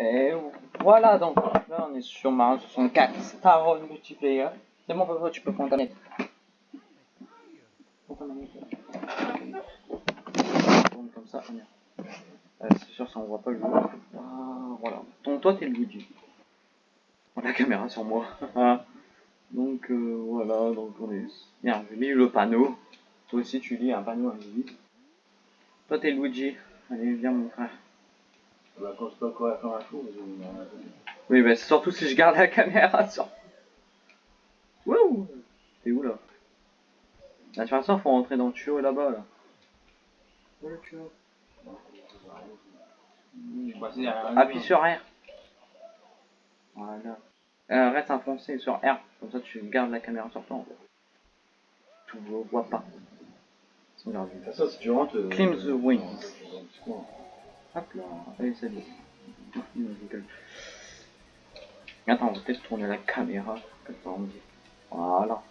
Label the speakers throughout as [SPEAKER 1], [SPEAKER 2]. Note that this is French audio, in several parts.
[SPEAKER 1] Et voilà, donc là on est sur Mario 64 Star Wars Multiplayer. C'est bon, papa, tu peux prendre comme ça, on. Euh, c'est sûr, ça on voit pas le. Ah, voilà. Donc toi, t'es le Luigi. La caméra sur moi. donc euh, voilà, donc on est bien. J'ai mis le panneau. Toi aussi, tu lis un panneau invisible. Toi, t'es Luigi. Allez, viens, mon frère.
[SPEAKER 2] Bah, quand je peux courir comme un fou, je
[SPEAKER 1] Oui, bah, surtout si je garde la caméra sur. Wouh T'es où là? La toute façon, faut rentrer dans le tuyau là-bas là. Où est le tuyau Appuie sur R. Voilà. Euh, reste enfoncé sur R. Comme ça, tu gardes la caméra sur toi en fait. Tu ne vois pas.
[SPEAKER 2] Ça, si tu rentres. euh,
[SPEAKER 1] Climb the wings. Hop là, allez salut. Non, je rigole. Attends, on va peut-être tourner la caméra. Comme ça on. Voilà.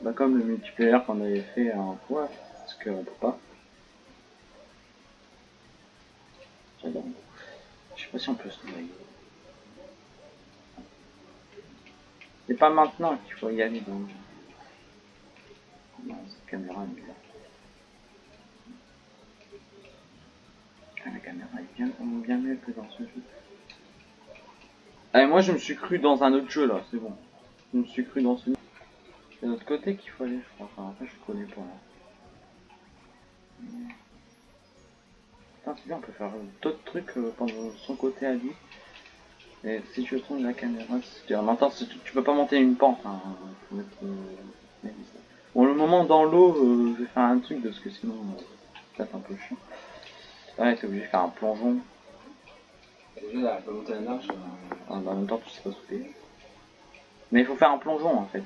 [SPEAKER 1] Bah comme le multiplayer qu'on avait fait en fois, parce qu'on peut pas. J'adore. Je sais pas si on peut se noyer. C'est pas maintenant qu'il faut y aller donc. Non, cette caméra est bizarre. Ah, la caméra est bien, mieux que dans ce jeu. Allez, moi je me suis cru dans un autre jeu là, c'est bon. Je me suis cru dans ce. C'est de l'autre côté qu'il faut aller, je crois. Enfin, après, je connais pas. Là. C'est bien, on peut faire d'autres trucs euh, pendant son côté à lui. Et si tu tournes la caméra, c'est en même temps, tu, peux pas monter une pente. Hein. Euh, Bon, le moment dans l'eau, euh, je vais faire un truc parce que sinon, euh, c'est un peu chiant. Ouais, t'es obligé de faire un plongeon.
[SPEAKER 2] Déjà, là, elle peut monter la marche. euh,
[SPEAKER 1] Ah, bah, en même temps, tu sais pas sauter. Mais il faut faire un plongeon en fait.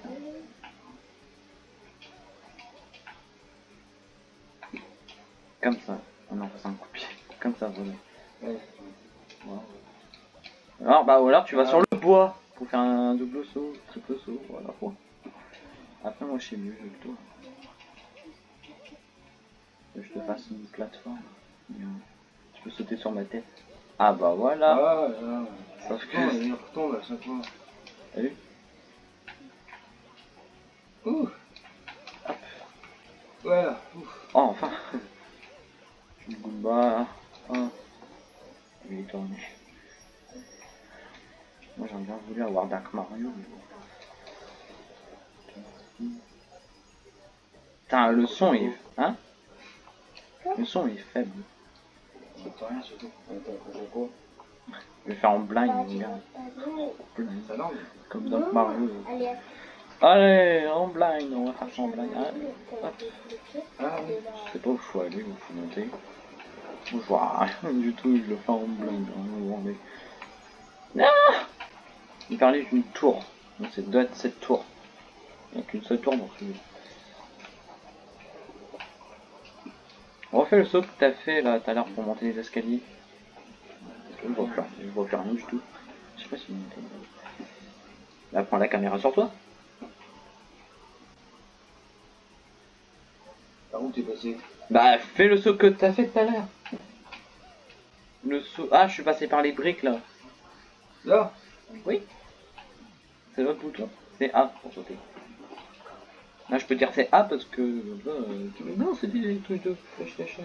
[SPEAKER 1] Comme ça. Ah non, c'est un coup de pied. Comme ça, voilà.
[SPEAKER 2] Ouais.
[SPEAKER 1] Voilà. Alors, bah, ou alors tu vas sur le bois pour faire un double saut, triple saut, voilà. quoi. Après, moi, je sais mieux, je que toi. Que je te fasse une plateforme. Tu peux sauter sur ma tête. Ah, bah voilà.
[SPEAKER 2] Ah, ouais.
[SPEAKER 1] Sauf que.
[SPEAKER 2] Il retombe à chaque fois.
[SPEAKER 1] T'as vu
[SPEAKER 2] Ouh. Voilà. Ouf.
[SPEAKER 1] Oh, enfin Goomba. Ah. Il est tourné. Moi j'aurais bien voulu avoir Dark Mario. mais bon. Putain, le son est. Hein? Le son est faible.
[SPEAKER 2] Rien surtout.
[SPEAKER 1] Je vais faire en blind, mon gars.
[SPEAKER 2] Ça langue.
[SPEAKER 1] Comme Dark Mario.
[SPEAKER 3] Allez,
[SPEAKER 1] Allez, en blind, on va faire ça en blind. Allez, hop.
[SPEAKER 2] Ah oui.
[SPEAKER 1] Je sais pas où il faut aller, où il faut monter. Je vois rien du tout, je le fais en blind. hein, vous rendez. Ah Il parlait d'une tour. Donc c'est doit être cette tour. Il n'y a qu'une seule tour dans ce On refait le saut que t'as fait là tout à l'heure pour monter les escaliers. Je vois plus, je vois plus rien du tout. Je sais pas si il monte. Là, prends la caméra sur toi.
[SPEAKER 2] Par où t'es passé?
[SPEAKER 1] Bah, fais le saut que t'as fait tout à l'heure. Le saut. Ah, je suis passé par les briques là.
[SPEAKER 2] Là?
[SPEAKER 1] Oui. C'est l'autre bouton. C'est A pour sauter. Là, je peux dire c'est A parce que. là, euh, tu- Non, c'est des trucs de PlayStation.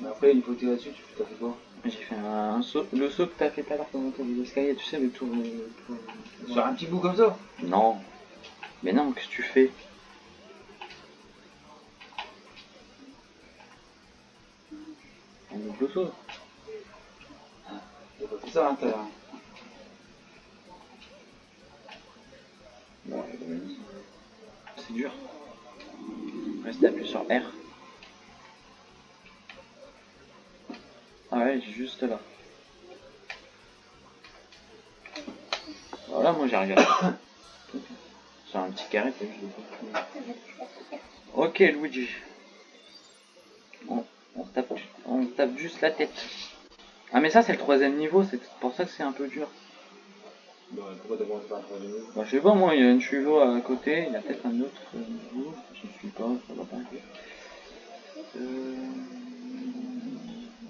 [SPEAKER 2] Mais après, une fois que t'es là-dessus, tu fait quoi
[SPEAKER 1] J'ai fait un, un saut. Le saut que t'as fait tout à l'heure pour monter les escaliers, tu sais, le tour. le tour-
[SPEAKER 2] Sur un petit bout comme ça
[SPEAKER 1] Non. Mais non, qu'est-ce que tu fais Un double saut.
[SPEAKER 2] T'as pas fait ça hein,
[SPEAKER 1] c'est dur. Reste appuyé sur R. Ah ouais, juste là. Voilà, moi j'ai regardé. C'est un petit carré. Ok, Luigi. On tape, on tape juste la tête. Ah mais ça c'est le troisième niveau, c'est pour ça que c'est un peu dur.
[SPEAKER 2] Bon, pourquoi un troisième niveau
[SPEAKER 1] Bah, je sais pas, moi, il y a une chevaux à côté, il y a peut-être un autre euh, niveau, je ne suis pas, ça va pas. Euh...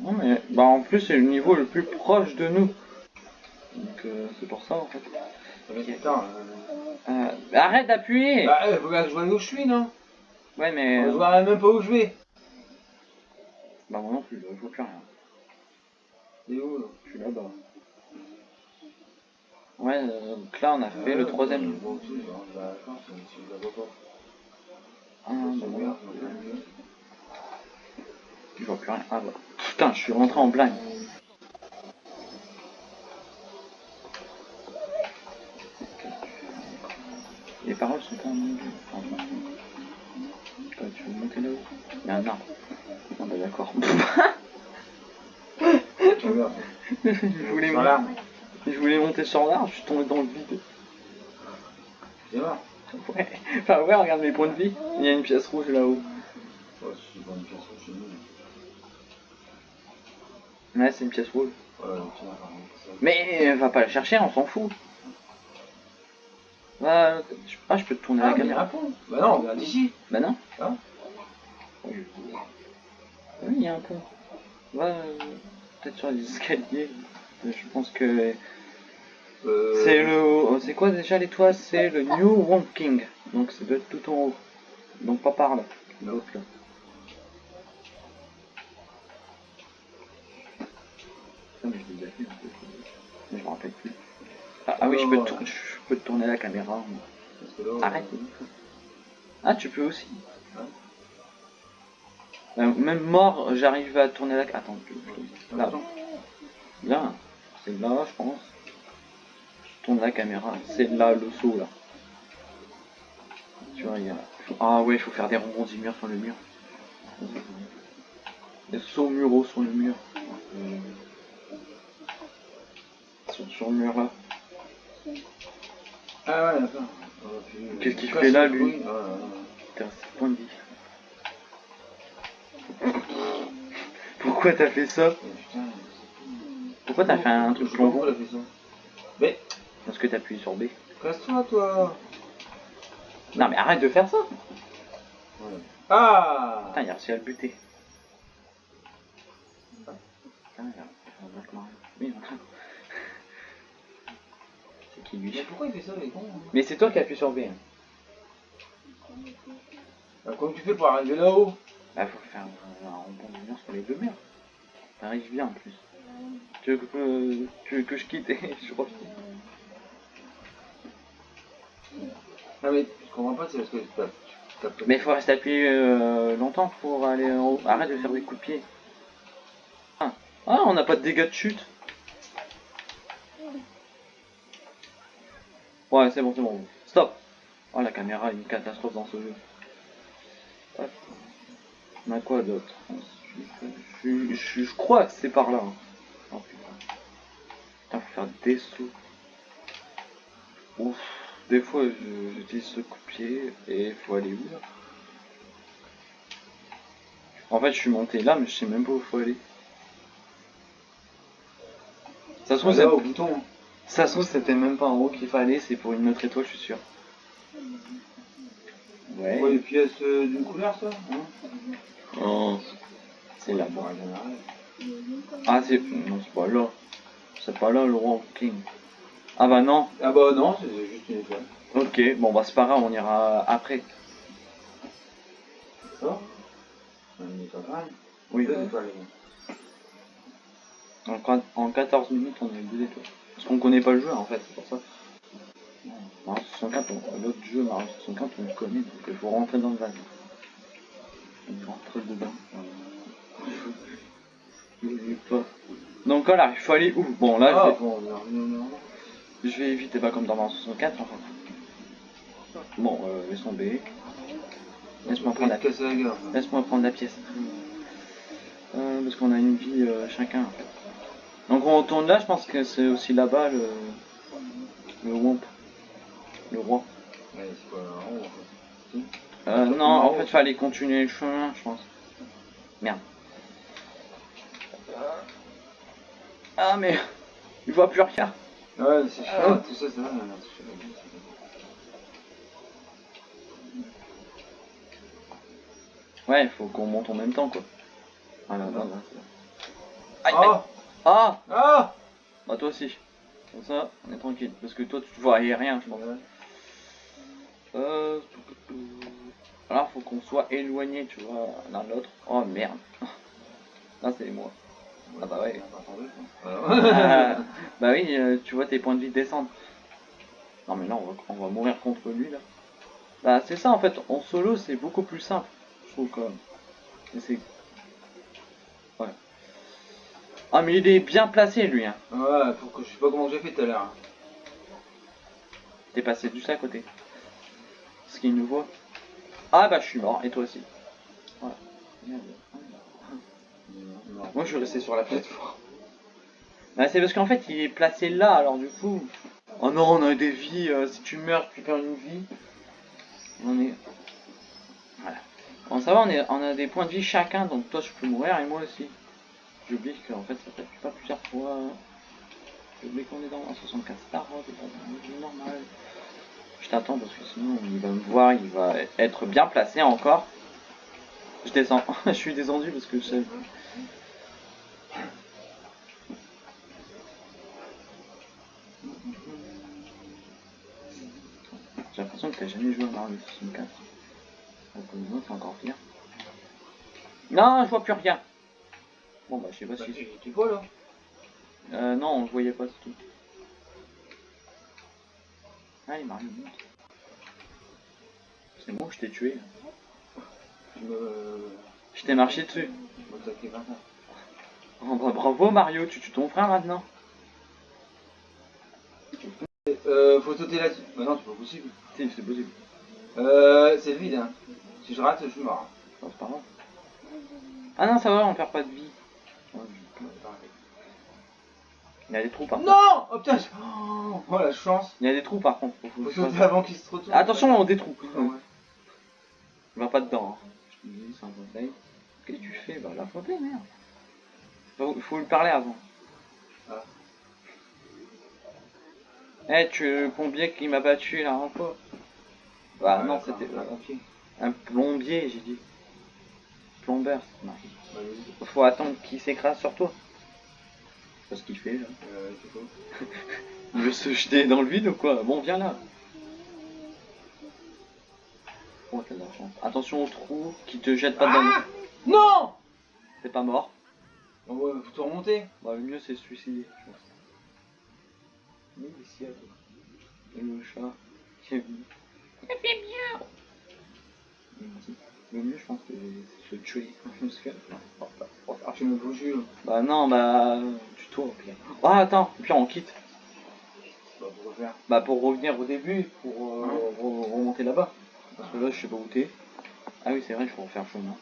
[SPEAKER 1] Non mais bah en plus c'est le niveau le plus proche de nous. Donc euh, c'est pour ça en fait.
[SPEAKER 2] Mais putain, euh...
[SPEAKER 1] Euh, arrête d'appuyer
[SPEAKER 2] Bah, euh, faut bien que je vois où je suis, non
[SPEAKER 1] Ouais mais...
[SPEAKER 2] Je vois même pas où je vais.
[SPEAKER 1] Bah moi non plus, je vois plus rien.
[SPEAKER 2] Et où là?
[SPEAKER 1] Je suis là-bas. Ouais, euh, donc là on a fait le troisième.
[SPEAKER 2] Pas.
[SPEAKER 1] Ah,
[SPEAKER 2] Je
[SPEAKER 1] bon, vois plus rien. Ah bah. Putain, je suis rentré en blind. Les paroles sont pas en anglais. Tu veux monter là-haut Il y a un arbre. Ah bah d'accord.
[SPEAKER 2] Je
[SPEAKER 1] voulais
[SPEAKER 2] Sur
[SPEAKER 1] je voulais monter sur l'arbre, je suis tombé dans le vide.
[SPEAKER 2] C'est mort.
[SPEAKER 1] Ouais. Enfin ouais, regarde mes points de vie. Il y a une pièce rouge là-haut.
[SPEAKER 2] Ouais, c'est une pièce chez nous.
[SPEAKER 1] Ouais, c'est une pièce rouge.
[SPEAKER 2] Ouais, tiens.
[SPEAKER 1] Mais euh, va pas la chercher, on s'en fout. Ah, je- ah, je peux te tourner
[SPEAKER 2] Ah,
[SPEAKER 1] la
[SPEAKER 2] mais il y a
[SPEAKER 1] caméra.
[SPEAKER 2] Bah non, regarde ici.
[SPEAKER 1] Bah non.
[SPEAKER 2] Ah.
[SPEAKER 1] Oui, il y a un pont. Va euh, peut-être sur les escaliers. Je pense que
[SPEAKER 2] Euh...
[SPEAKER 1] c'est le. C'est quoi déjà l'étoile? C'est le New Wonking. Donc c'est de tout en haut. Donc pas par là. L'autre là. Putain, mais je fait. Mais je me rappelle plus. Ah, ah oui, je peux, je peux tourner la caméra. Arrête. Ah, tu peux aussi. Euh, même mort, j'arrive à tourner la. Attends, tu- tu- là,
[SPEAKER 2] Attends.
[SPEAKER 1] là, c'est là, je pense. Je tourne la caméra, c'est là le saut là. Tu vois, il y a. Ah ouais, il faut faire des rebondis murs sur le mur. Des sauts muraux sur le mur. Sur, sur le mur là.
[SPEAKER 2] Ah ouais, d'accord. Puis, euh,
[SPEAKER 1] Qu'est-ce qu'il fait là, lui. Putain, c'est point de vie. Pourquoi t'as fait ça?
[SPEAKER 2] Putain.
[SPEAKER 1] Pourquoi t'as fait un truc plongeon.
[SPEAKER 2] Mais,
[SPEAKER 1] Parce que t'as appuyé sur B.
[SPEAKER 2] casse-toi, toi.
[SPEAKER 1] Non mais arrête de faire ça
[SPEAKER 2] Ouais. Ah
[SPEAKER 1] Putain, il a réussi à le buter. Putain, il a. Oui. C'est qui
[SPEAKER 2] Mais
[SPEAKER 1] lui
[SPEAKER 2] pourquoi il fait ça, les cons hein
[SPEAKER 1] Mais c'est toi qui appuies sur B. Hein.
[SPEAKER 2] Bah, Comment tu fais pour arriver là-haut?
[SPEAKER 1] Bah faut faire un, un de mur sur les deux murs. T'arrives bien en plus. Tu veux que, tu veux que je quitte et je refile
[SPEAKER 2] Non mais, je comprends pas, c'est parce que tu tapes. tu tapes-
[SPEAKER 1] Mais il faut rester appuyé euh, longtemps pour aller en haut. Arrête de faire des coups de pied. Ah, Ah, on n'a pas de dégâts de chute. Ouais, c'est bon, c'est bon. Stop. Oh, la caméra est une catastrophe dans ce jeu. Hop. On a quoi d'autre? Je, je- je- je crois que c'est par là. hein. Oh putain. Putain, faut faire des sauts. Ouf. Des fois, je- j'utilise ce coup de pied et il faut aller où là? En fait, je suis monté là, mais je sais même pas où il faut aller. Ça se
[SPEAKER 2] Ah,
[SPEAKER 1] trouve,
[SPEAKER 2] là,
[SPEAKER 1] c'est-
[SPEAKER 2] au bouton.
[SPEAKER 1] ça se trouve, c'était même pas en haut qu'il fallait, c'est pour une autre étoile, je suis sûr.
[SPEAKER 2] Ouais.
[SPEAKER 1] Ouais.
[SPEAKER 2] les pièces euh, d'une couleur, ça hein?
[SPEAKER 1] Oh, c'est là.
[SPEAKER 2] Bon,
[SPEAKER 1] Ah, c'est. Non, c'est pas là. C'est pas là le roi King. Ah bah non.
[SPEAKER 2] Ah bah non, c'est juste une étoile.
[SPEAKER 1] Ok, bon bah c'est pas grave, on ira après.
[SPEAKER 2] D'accord Une étoile.
[SPEAKER 1] Oui.
[SPEAKER 2] Deux étoiles.
[SPEAKER 1] En, qua- en 14 minutes, on a eu deux étoiles. Parce qu'on connaît pas le jeu en fait, c'est pour ça. Mario 64, on- l'autre jeu Mario 64, on le connaît, donc il faut rentrer dans le van. On rentre dedans. pas. Donc voilà, il faut aller où? Bon là,
[SPEAKER 2] Ah,
[SPEAKER 1] je, vais,
[SPEAKER 2] bon, on est revenu au normal.
[SPEAKER 1] je vais éviter pas comme dans Mario 64 en fait. Bon, euh, laisse tomber. Laisse-moi prendre la
[SPEAKER 2] gueule.
[SPEAKER 1] Laisse-moi prendre la pièce. Euh, parce qu'on a une vie euh, chacun en fait. Donc on retourne là, je pense que c'est aussi là-bas le. le Womp. Le roi.
[SPEAKER 2] Ouais, c'est pas en fait.
[SPEAKER 1] Euh, non, en fait, il fallait continuer le chemin, je pense. Merde. Ah, mais. Il voit plus rien.
[SPEAKER 2] Ouais, c'est
[SPEAKER 1] Ah.
[SPEAKER 2] chiant, tout ça, c'est chiant.
[SPEAKER 1] Ouais, il faut qu'on monte en même temps, quoi. Voilà, voilà. Aïe, aïe.
[SPEAKER 2] Oh
[SPEAKER 1] Ah
[SPEAKER 2] Ah
[SPEAKER 1] Bah toi aussi. Comme ça, on est tranquille. Parce que toi, tu vois rien, je pense. Euh... Alors, faut qu'on soit éloigné, tu vois, l'un de l'autre. Oh merde. Là, c'est moi. Ah bah ouais. Ah, bah oui, euh, tu vois tes points de vie descendre. Non mais là, on va, on va mourir contre lui, là. Bah c'est ça, en fait. En solo, c'est beaucoup plus simple. Je trouve quand même. C'est... Ouais. Ah mais il est bien placé, lui, hein.
[SPEAKER 2] Ouais, faut que je sais pas comment j'ai fait tout à l'heure.
[SPEAKER 1] T'es passé juste à côté. Est-ce qu'il nous voit Ah bah je suis mort, et toi aussi. Ouais. Moi je suis resté sur la plateforme. Bah c'est parce qu'en fait il est placé là, alors du coup... Oh non, on a des vies, euh, si tu meurs, tu perds une vie. On est... Voilà. Bon ça va, on, on a des points de vie chacun, donc toi je peux mourir et moi aussi. J'oublie qu'en fait ça t'appuie pas plusieurs fois. J'oublie qu'on est dans un 64 Star Wars et pas normal. Je t'attends parce que sinon il va me voir, il va être bien placé encore. Je descends, je suis descendu parce que je sais. J'ai l'impression que t'as jamais joué à Mario 64. Donc pour nous c'est encore pire. Non, je vois plus rien. Bon bah je sais pas
[SPEAKER 2] Bah,
[SPEAKER 1] si...
[SPEAKER 2] tu, tu vois là?
[SPEAKER 1] Euh, non, on le voyait pas, c'est tout. Allez, Mario, monte. C'est moi, je t'ai tué.
[SPEAKER 2] Je me.
[SPEAKER 1] Je t'ai marché dessus.
[SPEAKER 2] Je.
[SPEAKER 1] Oh, bah, bravo Mario, tu tues ton frère maintenant.
[SPEAKER 2] Euh, faut sauter là-dessus. Bah non, c'est pas possible.
[SPEAKER 1] Si, c'est possible.
[SPEAKER 2] Euh, c'est vide hein. Si je rate, je suis mort.
[SPEAKER 1] Non, c'est pas grave. Ah non, ça va, on perd pas de vie. Il y a des trous par contre.
[SPEAKER 2] Non Oh putain je- oh, oh, la chance
[SPEAKER 1] Il y a des trous par contre. Faut-
[SPEAKER 2] avant qu'il se retourne.
[SPEAKER 1] Attention aux des trous.
[SPEAKER 2] Ouais.
[SPEAKER 1] Va pas dedans. Hein. Je te dis, c'est un conseil. Qu'est-ce que tu fais? Bah la photo, merde. Faut, faut lui parler avant.
[SPEAKER 2] Ah.
[SPEAKER 1] Eh, tu es le plombier qui m'a battu la dernière Bah non, c'était
[SPEAKER 2] un pompier.
[SPEAKER 1] un plombier, j'ai dit. Plombeur, c'est marqué.
[SPEAKER 2] Vas-y.
[SPEAKER 1] Faut attendre qu'il s'écrase sur toi. C'est ce qu'il fait là.
[SPEAKER 2] Euh, c'est quoi
[SPEAKER 1] Il veut se jeter dans le vide ou quoi? Bon, viens là. Oh, t'as de la chance. Attention au trou qui te jette pas dedans.
[SPEAKER 2] Ah Non
[SPEAKER 1] T'es pas mort.
[SPEAKER 2] Ouais, faut tout remonter.
[SPEAKER 1] Bah, le mieux c'est se suicider, je pense. Ici à toi. Et le chat qui est venu. Il fait dit, Le mieux, je pense, c'est se tuer. Que-
[SPEAKER 2] Ah, tu me foutu là.
[SPEAKER 1] Bah non, bah tu toi au pire. Oh attends, au pire on quitte.
[SPEAKER 2] Bah, pour.
[SPEAKER 1] Bah pour revenir au début, pour euh, re- remonter là-bas. Parce que là je sais pas où t'es. Ah oui c'est vrai, il faut refaire le chemin.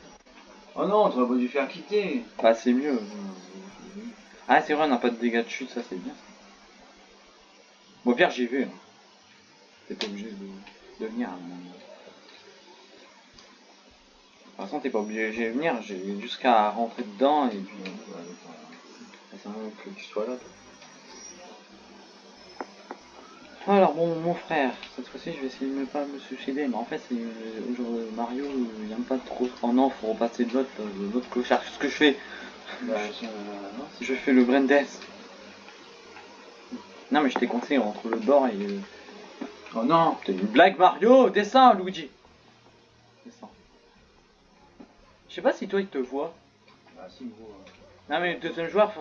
[SPEAKER 2] Oh non, t'aurais pas dû faire quitter.
[SPEAKER 1] Bah c'est mieux. Ah c'est vrai, on n'a pas de dégâts de chute, ça c'est bien. Bon au pire j'ai vu. hein. T'es pas obligé de, de venir. hein. De toute façon t'es pas obligé de venir, j'ai jusqu'à rentrer dedans et puis... C'est un que tu sois là. toi. Alors bon, mon frère, cette fois-ci je vais essayer de ne pas me suicider, mais en fait c'est euh, Mario, il aime pas trop. Oh non, faut repasser de l'autre, de l'autre clochard. Ce que je fais,
[SPEAKER 2] Bah, je- euh, non.
[SPEAKER 1] je fais le brain death. Non mais je t'ai conseillé entre le bord et.
[SPEAKER 2] Oh non
[SPEAKER 1] T'as une blague Mario, descends Luigi. Descends. Je sais pas si toi il te voit.
[SPEAKER 2] Ah si, gros.
[SPEAKER 1] Non mais les deuxième joueur,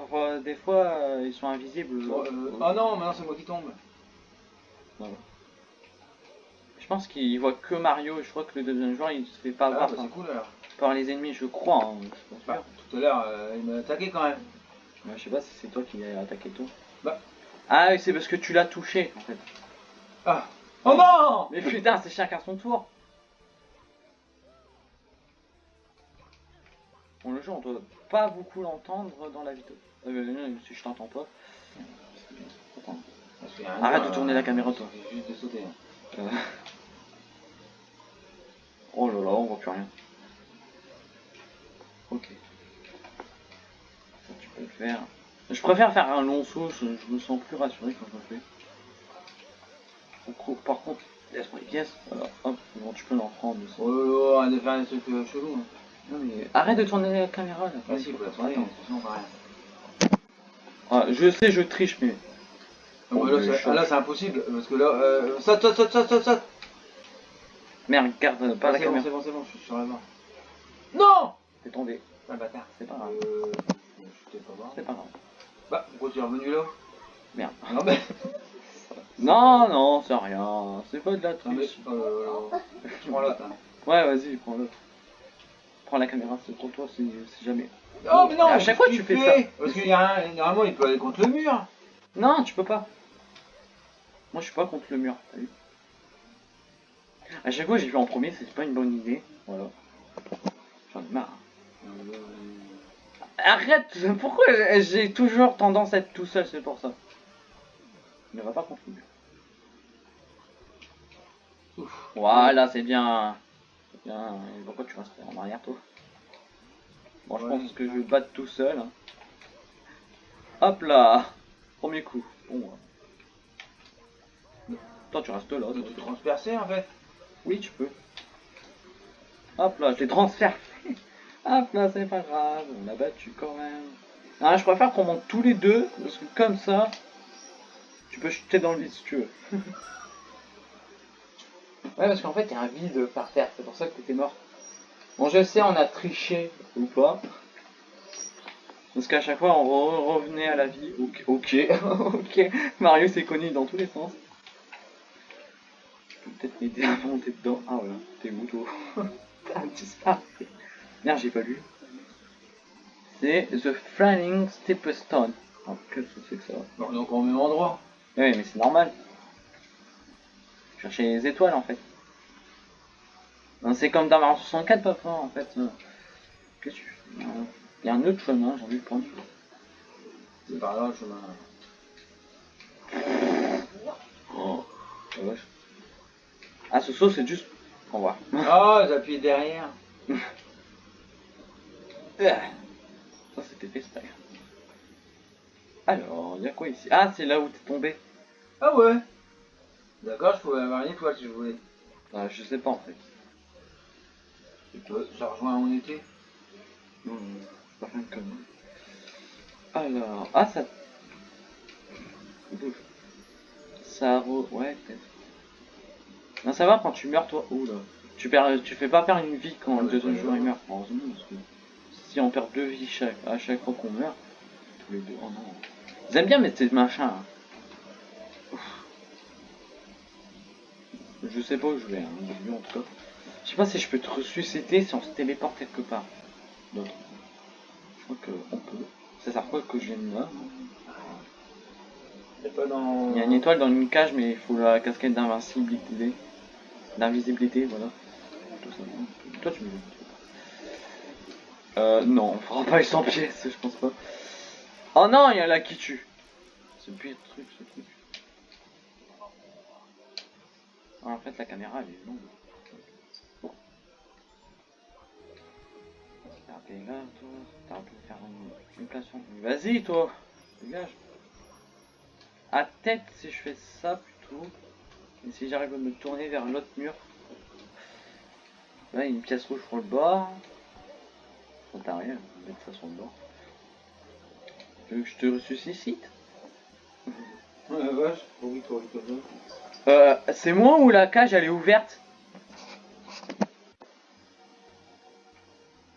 [SPEAKER 1] des fois euh, ils sont invisibles.
[SPEAKER 2] Oh, euh, oh non, maintenant c'est moi qui tombe.
[SPEAKER 1] Je pense qu'il voit que Mario, je crois que le deuxième joueur il se fait pas
[SPEAKER 2] Ah,
[SPEAKER 1] voir
[SPEAKER 2] bah,
[SPEAKER 1] par,
[SPEAKER 2] c'est cool alors.
[SPEAKER 1] par les ennemis, je crois. hein, je
[SPEAKER 2] Bah, tout à l'heure, euh, il m'a attaqué quand même.
[SPEAKER 1] Ouais, je sais pas si c'est toi qui l'as attaqué toi.
[SPEAKER 2] Bah.
[SPEAKER 1] Ah oui, c'est parce que tu l'as touché en fait.
[SPEAKER 2] Ah Oh non
[SPEAKER 1] Mais putain, c'est chacun son tour. Bon, le jeu, on doit pas beaucoup l'entendre dans la vidéo. Euh, non, si je t'entends pas. Arrête de tourner la caméra, toi.
[SPEAKER 2] juste de sauter. hein.
[SPEAKER 1] Euh. Oh là là, on voit plus rien. Ok. Ça, tu peux le faire. Je préfère faire un long saut, je, je me sens plus rassuré quand je le fais. Par contre, laisse-moi les pièces. Voilà, hop, bon, tu peux l'en prendre. aussi.
[SPEAKER 2] Oh là là, faire des trucs euh, chelous. hein.
[SPEAKER 1] Non mais arrête de tourner la caméra là.
[SPEAKER 2] Vas-y, il faut la tourner,
[SPEAKER 1] Attends.
[SPEAKER 2] sinon on va rien.
[SPEAKER 1] Ah, je sais, je triche, mais. Oh,
[SPEAKER 2] là, c'est- ah, impossible, parce que là, euh, saute, saute, saute, saute, saute, saute.
[SPEAKER 1] Merde, garde euh, pas
[SPEAKER 2] Ah,
[SPEAKER 1] la
[SPEAKER 2] bon,
[SPEAKER 1] caméra.
[SPEAKER 2] c'est bon, c'est bon, je suis sur la barre. Non
[SPEAKER 1] T'es tombé.
[SPEAKER 2] Ah, bâtard.
[SPEAKER 1] C'est pas grave.
[SPEAKER 2] Euh.
[SPEAKER 1] C'est pas grave.
[SPEAKER 2] Bah, pourquoi tu es revenu là?
[SPEAKER 1] Merde.
[SPEAKER 2] Ah, Non, mais.
[SPEAKER 1] Non, non, c'est rien. C'est pas de la
[SPEAKER 2] Non,
[SPEAKER 1] triche.
[SPEAKER 2] Euh, je prends l'autre, hein.
[SPEAKER 1] Ouais, vas-y, prends l'autre. Prends la caméra, c'est pour toi, si, si jamais.
[SPEAKER 2] Oh, mais non
[SPEAKER 1] À chaque fois, tu fais ça.
[SPEAKER 2] Parce qu'il y a un. Normalement, il peut aller contre le mur.
[SPEAKER 1] Non, tu peux pas. Moi, je suis pas contre le mur, t'as vu À chaque fois, j'ai fait en premier, c'est pas une bonne idée. Voilà. J'en ai marre. Arrête Pourquoi j'ai toujours tendance à être tout seul, c'est pour ça. Ne va pas.
[SPEAKER 2] Ouf.
[SPEAKER 1] Voilà, c'est bien. Pourquoi tu restes en arrière, toi? Bon, je pense que je vais battre tout seul. hein. Hop là Premier coup. Bon. Toi, tu restes là.
[SPEAKER 2] Tu peux transpercer en fait.
[SPEAKER 1] Oui, tu peux. Hop là, je transfère. Hop là, c'est pas grave, on a battu quand même. Ah, je préfère qu'on monte tous les deux, parce que comme ça, tu peux chuter dans le vide si tu veux. ouais, parce qu'en fait, il y a un vide par terre, c'est pour ça que t'étais mort. Bon, je sais, on a triché ou pas. Parce qu'à chaque fois, on re- revenait à la vie. Ok, ok, ok. Mario s'est connu dans tous les sens. Tu peux peut-être m'aider à monter dedans. Ah voilà, t'es toi T'as disparu. Merde, j'ai pas lu. C'est The Flying Stepstone. Ah, qu'est-ce que c'est que ça
[SPEAKER 2] Bon, donc au même endroit.
[SPEAKER 1] Oui, mais c'est normal. Chercher les étoiles en fait. C'est comme dans Mario 64, papa, en fait. Euh, Qu'est-ce que tu fais? Il y a un autre chemin, j'ai envie de prendre.
[SPEAKER 2] C'est par là le chemin.
[SPEAKER 1] Oh, la vache. Ah, ce saut, c'est juste. Au revoir.
[SPEAKER 2] Ah, j'appuie derrière.
[SPEAKER 1] Ça, c'était FaceTime. Alors, il y a quoi ici? Ah, c'est là où t'es tombé.
[SPEAKER 2] Ah ouais. D'accord, je pouvais avoir une étoile si je voulais.
[SPEAKER 1] Ah, je sais pas en fait.
[SPEAKER 2] Tu peux, ça rejoint où on était.
[SPEAKER 1] Non, pas rien de connerie. Alors, ah, ça. Bouge. Ça. re- Ouais, peut-être. Non, ça va quand tu meurs, toi. Ouh là. Tu, perds, tu fais pas perdre une vie quand
[SPEAKER 2] Ouais,
[SPEAKER 1] le deuxième joueur meurt. Heureusement, parce que si on perd deux vies chaque, à chaque fois qu'on meurt, tous les deux. Oh non. Aiment bien mettre ces machins. hein. Je sais pas où je vais, hein, en tout cas. Je sais pas si je peux te ressusciter si on se téléporte quelque part. D'autre. Je crois qu'on peut. Ça sert quoi que je vienne là
[SPEAKER 2] C'est pas dans.
[SPEAKER 1] Il y a une étoile dans une cage, mais il faut la casquette d'invincibilité. D'invisibilité, voilà. Tout ça. Toi, tu me Euh, non, on fera pas les 100 pièces, je pense pas. Oh non, il y a là qui tue. C'est le pire truc, ce truc. Ah, en fait, la caméra, elle est longue. Regardez là, toi. T'as un peu faire une, une Vas-y, toi. Dégage. À tête, si je fais ça plutôt. Et si j'arrive à me tourner vers l'autre mur. Là, il y a une pièce rouge pour le bord. Ça rien, on va mettre ça sur le bord. Tu veux que je te ressuscite
[SPEAKER 2] Ouais, vache.
[SPEAKER 1] Euh, c'est moi ou la cage elle est ouverte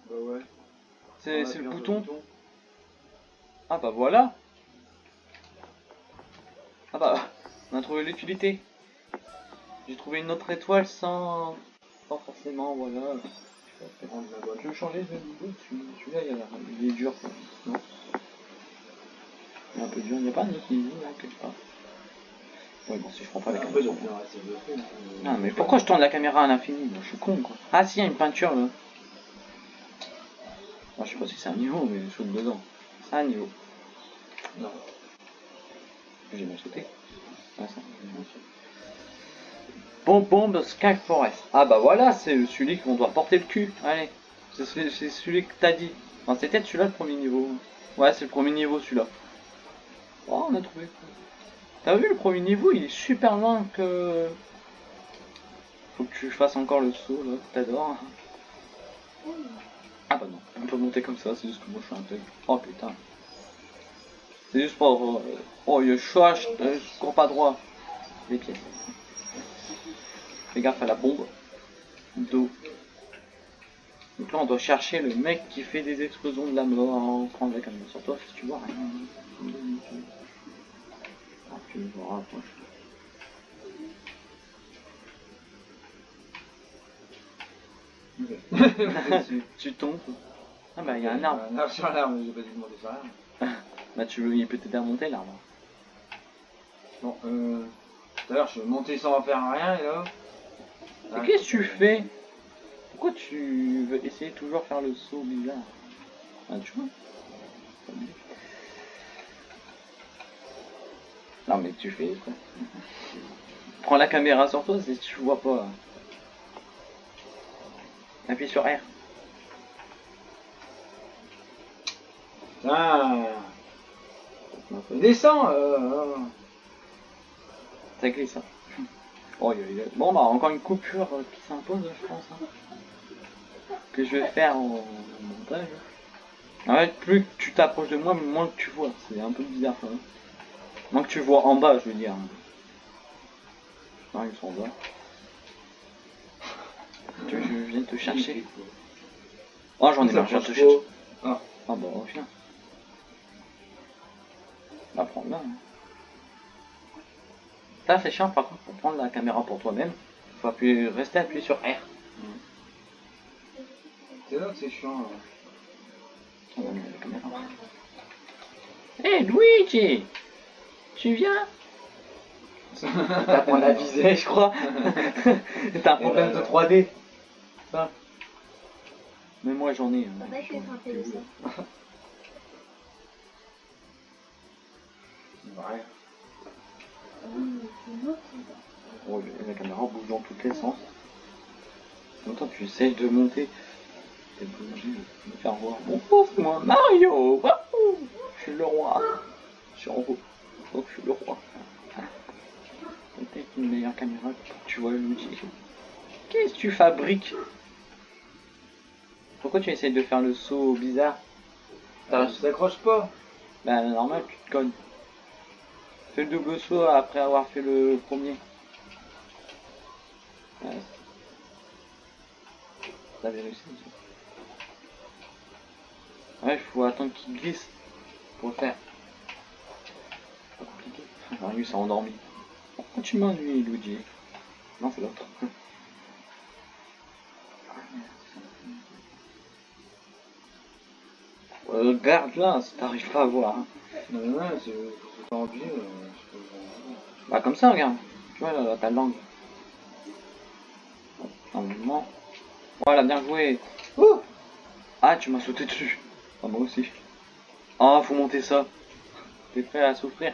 [SPEAKER 2] Bah ouais.
[SPEAKER 1] C'est le bouton Ah bah voilà Ah bah, on a trouvé l'utilité. J'ai trouvé une autre étoile sans... Pas forcément, voilà.
[SPEAKER 2] La.
[SPEAKER 1] Je veux changer de celui-là il, a il est dur. Non Il est un peu dur, il n'y a pas un niveau là quelque part. Ouais bon si je prends pas la caméra.
[SPEAKER 2] fou.
[SPEAKER 1] Non mais pourquoi je tourne la caméra à l'infini? Je suis con quoi. Ah si, il y a une peinture là. Moi je sais pas si c'est un niveau mais je saute dedans. C'est un niveau.
[SPEAKER 2] Non.
[SPEAKER 1] J'ai mal sauté. Ouais, ça. Bomb Bomb Sky Forest. Ah bah voilà, c'est celui qu'on doit porter le cul. Allez, c'est celui, c'est celui que t'as dit. Enfin, c'était celui-là le premier niveau. Ouais, c'est le premier niveau celui-là. Oh, on a trouvé. T'as vu le premier niveau, il est super loin que. Faut que tu fasses encore le saut là, t'adores. Ah bah non, on peut monter comme ça, c'est juste que moi je suis un thug. Oh putain. C'est juste pour... euh, Oh, il chache, euh, je cours pas droit. Les pièces. Fais gaffe à la bombe. D'eau. Donc là, on doit chercher le mec qui fait des explosions de la mort en prendre la caméra sur toi si tu vois rien. Tu me vois, rapproche.
[SPEAKER 2] Dessus.
[SPEAKER 1] Tu tombes. Ah bah, il y a un arbre.
[SPEAKER 2] Un arbre sur l'arbre, mais j'ai pas dû monter sur l'arbre.
[SPEAKER 1] Bah, tu veux, il peut t'aider à monter l'arbre.
[SPEAKER 2] Bon, euh. Tout à l'heure, je suis monté sans faire rien, et là.
[SPEAKER 1] Mais qu'est-ce que tu fais? Pourquoi tu veux essayer de toujours faire le saut bizarre? Ah, tu vois Non, mais tu fais quoi Prends la caméra sur toi si tu vois pas. Appuie sur R.
[SPEAKER 2] Ah Descends euh, euh.
[SPEAKER 1] Ça glisse. Hein. Oh, il y a- il y a- Bon, bah, encore une coupure euh, qui s'impose, je pense. hein. Que je vais faire en montage. En fait, plus que tu t'approches de moi, moins que tu vois. C'est un peu bizarre. Hein. Moins que tu vois en bas, je veux dire. Non, ils sont en bas. Tu je vienne te chercher Oh, j'en ai
[SPEAKER 2] Ça
[SPEAKER 1] marre, je viens te chercher.
[SPEAKER 2] Ah.
[SPEAKER 1] Ah bah, viens. Bah, prends là. hein. Là, c'est chiant, par contre, pour prendre la caméra pour toi-même, faut appuyer, rester appuyé sur R.
[SPEAKER 2] C'est là que c'est chiant. là.
[SPEAKER 1] On va mettre la caméra. Hé, Luigi Tu viens T'apprends à viser, je crois. T'as un problème de 3D. Ça. Mais moi, j'en ai. hein.
[SPEAKER 3] Papa, je vais frapper de ça.
[SPEAKER 2] Ouais.
[SPEAKER 1] Oh, la caméra bouge dans tous les sens. Longtemps tu essayes de monter. Et bouger, me faire voir. Mon pauvre moi, Mario Je suis le roi Je suis en haut. Oh, je suis le roi. Peut-être une meilleure caméra que tu vois Luigi. Qu'est-ce que tu fabriques? Pourquoi tu essayes de faire le saut bizarre?
[SPEAKER 2] Ah, je t'accroche pas.
[SPEAKER 1] Bah normal, tu te cognes. Fais le double saut après avoir fait le premier. Ouais. T'avais réussi. ça. Ouais, il faut attendre qu'il glisse pour le faire. Lui, s'est endormi. Pourquoi tu m'ennuies, Luigi Non, c'est l'autre. Euh, Regarde là, si t'arrives pas à voir. hein.
[SPEAKER 2] Non, c'est pas obligé. euh,
[SPEAKER 1] Bah comme ça, regarde. Tu vois, là, là, ta langue. Normalement. Voilà, bien joué. Ouh ah, tu m'as sauté dessus. Ah, moi aussi. Ah, faut monter ça. T'es prêt à souffrir.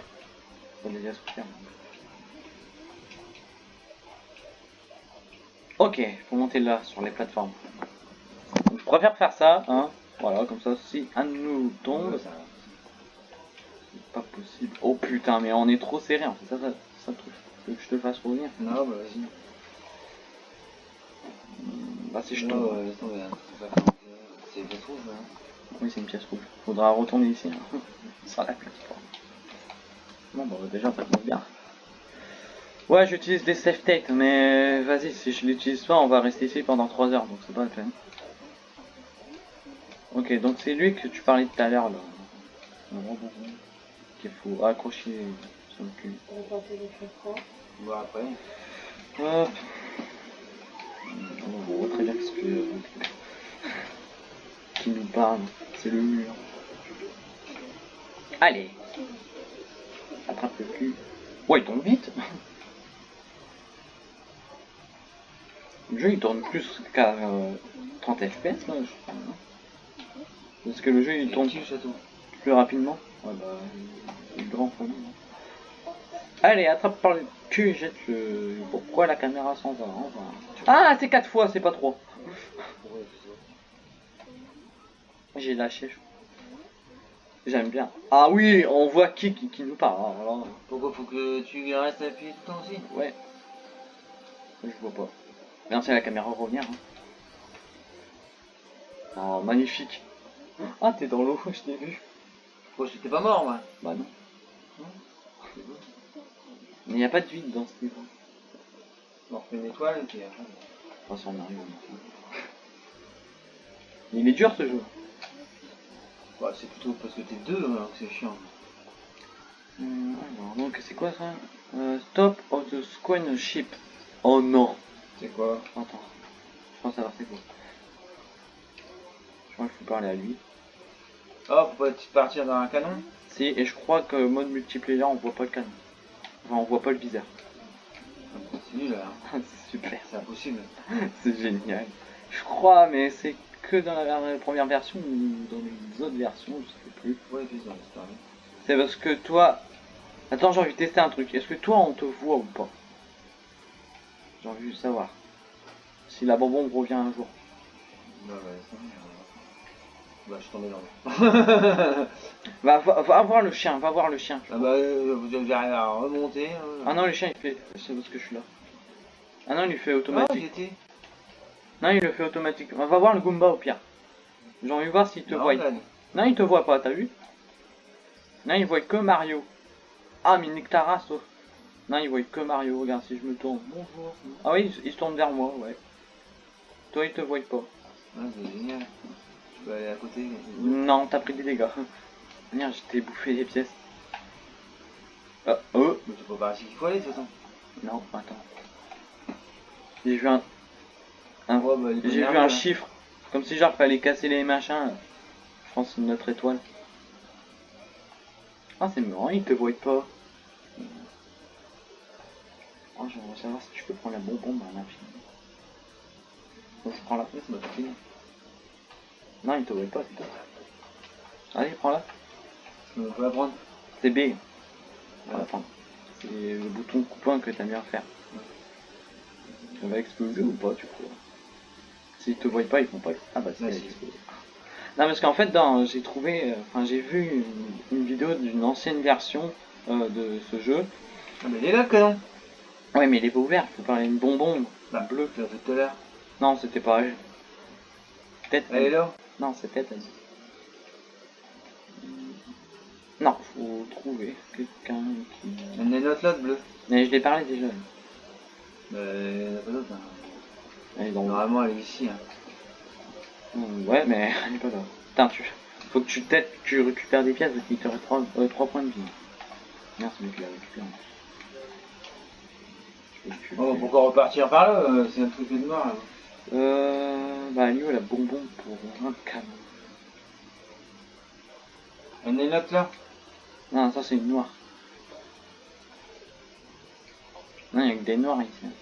[SPEAKER 1] Ok, faut monter là, sur les plateformes. Donc, je préfère faire ça, hein. Voilà, comme ça, si un de nous tombe,
[SPEAKER 2] ça-
[SPEAKER 1] c'est pas possible. Oh putain, mais on est trop serré, en fait. Ça, ça, ça truc. Que je te fasse revenir
[SPEAKER 2] Non, bah vas-y.
[SPEAKER 1] Bah si je tombe.
[SPEAKER 2] ouais, laisse tomber. C'est bien trouvé, hein.
[SPEAKER 1] Oui, c'est une pièce rouge. Faudra retourner ici. Hein. Ça sera la place. Bon, bah déjà, ça tombe bien. Ouais, j'utilise des safe mais vas-y, si je l'utilise pas, on va rester ici pendant 3 heures, donc c'est pas la peine. Ok, donc c'est lui que tu parlais tout à l'heure, là. Qu'il faut accrocher sur le cul.
[SPEAKER 3] On va
[SPEAKER 2] après.
[SPEAKER 1] Hop. On voit très bien ce que qui nous parle. C'est le mur. Allez. Attrape le cul. Ouais, il tombe vite. Le jeu il tourne plus qu'à euh, 30 fps là, je crois. Parce que le jeu il tourne plus rapidement. Ouais, bah, grand. Allez, attrape par le cul, jette le. Pourquoi la caméra s'en va hein. Ah, c'est 4 fois, c'est pas 3.
[SPEAKER 2] Ouais, c'est ça.
[SPEAKER 1] J'ai lâché. je crois. J'aime bien. Ah oui, on voit qui qui, qui nous parle. hein, alors,
[SPEAKER 2] Pourquoi faut que tu restes appuyé tout le temps aussi?
[SPEAKER 1] Ouais. Je vois pas. Merci à la caméra revenir. hein. Oh, magnifique. Ah, t'es dans l'eau, je t'ai vu.
[SPEAKER 2] Pourquoi j'étais pas mort, moi
[SPEAKER 1] Bah non. Mais y a pas de vide dans ce niveau.
[SPEAKER 2] On refait une étoile, puis...
[SPEAKER 1] On va s'en arrive. Il est dur ce jeu.
[SPEAKER 2] Ouais, c'est plutôt parce que t'es deux, alors que c'est chiant.
[SPEAKER 1] Hum, alors, donc c'est quoi ça? Euh, Stop of the Squan Ship. Oh non.
[SPEAKER 2] C'est quoi?
[SPEAKER 1] Attends. Je pense savoir c'est quoi. Je crois qu'il faut parler à lui.
[SPEAKER 2] Oh, pour pas partir dans un canon?
[SPEAKER 1] Si, et je crois que mode multiplayer on voit pas le canon. Enfin, on voit pas le viseur.
[SPEAKER 2] C'est nul, là.
[SPEAKER 1] c'est super.
[SPEAKER 2] C'est impossible.
[SPEAKER 1] C'est génial. Je crois, mais c'est que dans la première version ou dans les autres versions, je sais plus.
[SPEAKER 2] Ouais, c'est
[SPEAKER 1] parce que toi... Attends, j'ai envie de tester un truc. Est-ce que toi, on te voit ou pas? J'ai envie de savoir. Si la bonbon revient un jour.
[SPEAKER 2] Bah, Bah, je tombé dans l'eau.
[SPEAKER 1] Va, va, voir le chien, va voir le chien.
[SPEAKER 2] ah bah, euh, vous avez à remonter. euh.
[SPEAKER 1] Ah non, le chien, il fait... C'est parce que je suis là. Ah non, il fait
[SPEAKER 2] Ah,
[SPEAKER 1] automatique. Non, il le fait automatique. Va voir le Goomba au pire. J'ai envie de voir s'il te
[SPEAKER 2] Non,
[SPEAKER 1] voit.
[SPEAKER 2] là,
[SPEAKER 1] Non, il te voit pas, t'as vu? Non, il voit que Mario. Ah, mais nique ta race, toi. Non, il voit que Mario. Regarde, si je me tourne. Bonjour. Ah oui, il se tourne vers moi, ouais. Toi, il te voit pas.
[SPEAKER 2] Ah, c'est génial. Je peux aller à côté.
[SPEAKER 1] Non, t'as pris des dégâts. Merde, je t'ai bouffé des pièces. Ah, oh
[SPEAKER 2] Mais c'est pas par ici qu'il faut aller, de toute façon.
[SPEAKER 1] Non, attends. J'ai vu un,
[SPEAKER 2] Ouais, bah, pas
[SPEAKER 1] j'ai vu un
[SPEAKER 2] là.
[SPEAKER 1] chiffre. Comme si genre fallait casser les machins. Je pense que c'est notre étoile. Ah, c'est marrant, il te voit pas. Oh, j'aimerais savoir si tu peux prendre la bonbonne à l'infini. Bon, je prends la fini. Non, il te voit pas, c'est tout. Allez, prends-la.
[SPEAKER 2] On peut la prendre.
[SPEAKER 1] C'est B. Ah, Attends. C'est le bouton coupant que t'as mis à faire. Ça va exploser ou pas, tu crois S'ils te voient pas, ils font pas. Ah bah c'est
[SPEAKER 2] Ouais.
[SPEAKER 1] Non, parce qu'en fait, dans, j'ai trouvé, euh, enfin, j'ai vu une, une vidéo d'une ancienne version euh, de ce jeu.
[SPEAKER 2] Ah, mais il est là, canon.
[SPEAKER 1] Ouais, mais il est pas ouvert, il faut parler une bonbonne.
[SPEAKER 2] Bah, bleu, tu l'as fait tout à l'heure.
[SPEAKER 1] Non, c'était pas elle. Peut-être.
[SPEAKER 2] Elle est là.
[SPEAKER 1] Non, c'est peut-être elle. Non, faut trouver quelqu'un qui.
[SPEAKER 2] Il y en a une autre là, de bleu.
[SPEAKER 1] Mais je l'ai parlé déjà.
[SPEAKER 2] Bah, il y en a pas d'autre. hein.
[SPEAKER 1] Elle est dans
[SPEAKER 2] Normalement, elle est ici. Hein.
[SPEAKER 1] Hum, Ouais, mais elle est pas là. Putain, tu... Faut que tu peut-être tu récupères des pièces, parce qu'il te reste 3, points de vie. Merde, c'est mieux peux le tuer.
[SPEAKER 2] Oh, pourquoi repartir par là euh, C'est un truc de noir. Là.
[SPEAKER 1] Euh... Bah, lui, elle a bonbon pour un canon?
[SPEAKER 2] A une autre là?
[SPEAKER 1] Non, ça, c'est une noire. Non, il y a que des noirs ici.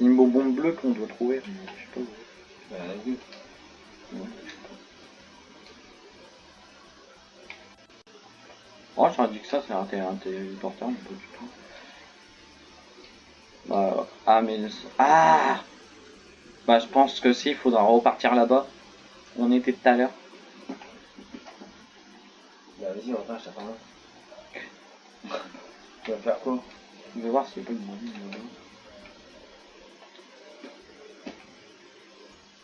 [SPEAKER 1] C'est une bonbon bleue qu'on doit trouver, je sais pas où.
[SPEAKER 2] Bah.
[SPEAKER 1] Ouais. Oh, j'aurais dit que ça, c'est un, té- un téléporteur, mais pas du tout. Bah, ah, mais... Ah Bah, je pense que si, il faudra repartir là-bas. On était tout à l'heure.
[SPEAKER 2] Bah, vas-y, on repart, je t'attends là. tu vas faire quoi?
[SPEAKER 1] Je vais voir s'il a pas bonbonne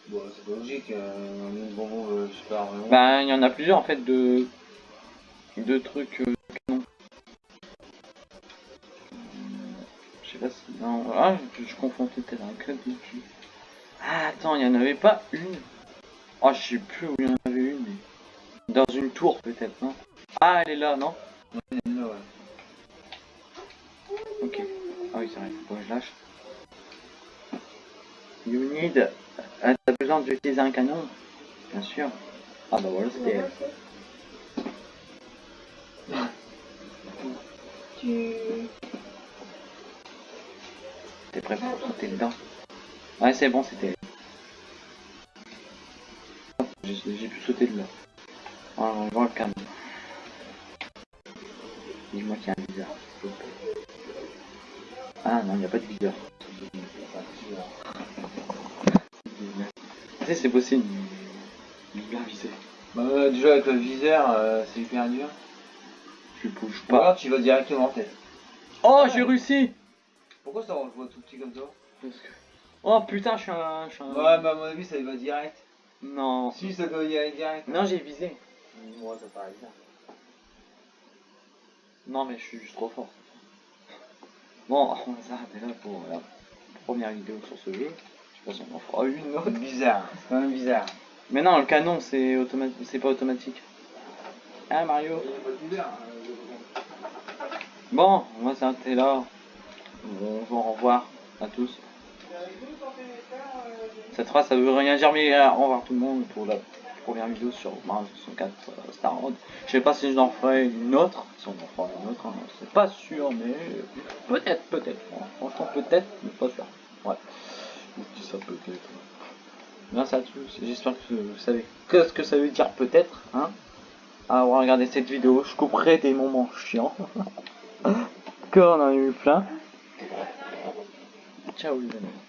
[SPEAKER 2] Bon, c'est pas logique. Euh, bonbon, euh, pas vraiment.
[SPEAKER 1] Bah, il y en a plusieurs, en fait, de... De trucs... euh, canon. Je sais pas si... Non, ah, je, je confonds peut-être un club ici. Ah, attends, il y en avait pas une Oh, je sais plus où il y en avait une, mais... Dans une tour, peut-être, non Ah, elle est là, non
[SPEAKER 2] en a une là, ouais.
[SPEAKER 1] Ok. Ah oui, c'est vrai, faut que je lâche. You need... Ah, t'as besoin d'utiliser un canon Bien sûr. Ah bah voilà, c'était elle.
[SPEAKER 3] Tu.
[SPEAKER 1] T'es prêt pour sauter dedans Ouais, c'est bon, c'était elle. J'ai pu sauter de là. Ah, on voit le canon. Dis-moi qu'il y a un viseur. s'il te plaît. Ah non, il n'y a pas de viseur. C'est possible. Bien visé.
[SPEAKER 2] Bah, euh, déjà, avec le viseur, euh, c'est hyper dur.
[SPEAKER 1] Tu bouges
[SPEAKER 2] Ou
[SPEAKER 1] pas.
[SPEAKER 2] alors, tu vas directement en tête.
[SPEAKER 1] Oh, j'ai réussi
[SPEAKER 2] Pourquoi ça, on le voit tout petit comme ça
[SPEAKER 1] Parce que- Oh putain, je suis un. Je suis un...
[SPEAKER 2] Ouais, mais à mon avis, ça y va direct.
[SPEAKER 1] Non.
[SPEAKER 2] Si, ça doit y aller direct.
[SPEAKER 1] Non, j'ai visé.
[SPEAKER 2] Moi, ça paraît bien.
[SPEAKER 1] Non, mais je suis juste trop fort. Bon, on va s'arrêter là pour la première vidéo sur ce jeu. Je on en fera une autre.
[SPEAKER 2] Bizarre, c'est quand même bizarre.
[SPEAKER 1] Mais non, le canon, c'est automatique, c'est pas automatique. Ah Mario. Bon, on va s'arrêter là. Bonjour, au revoir à tous. Cette phrase, ça veut rien dire, mais euh, au revoir tout le monde pour la première vidéo sur Mario 64 euh, Star Road. Je sais pas si j'en ferai une autre, si on en fera une autre, hein, c'est pas sûr, mais peut-être, peut-être. Franchement, peut-être, mais pas sûr. Ouais, je dis ça j'espère que vous savez ce que ça veut dire peut-être, hein. À avoir regardé cette vidéo, je couperai des moments chiants. que on en a eu plein. Ciao les amis.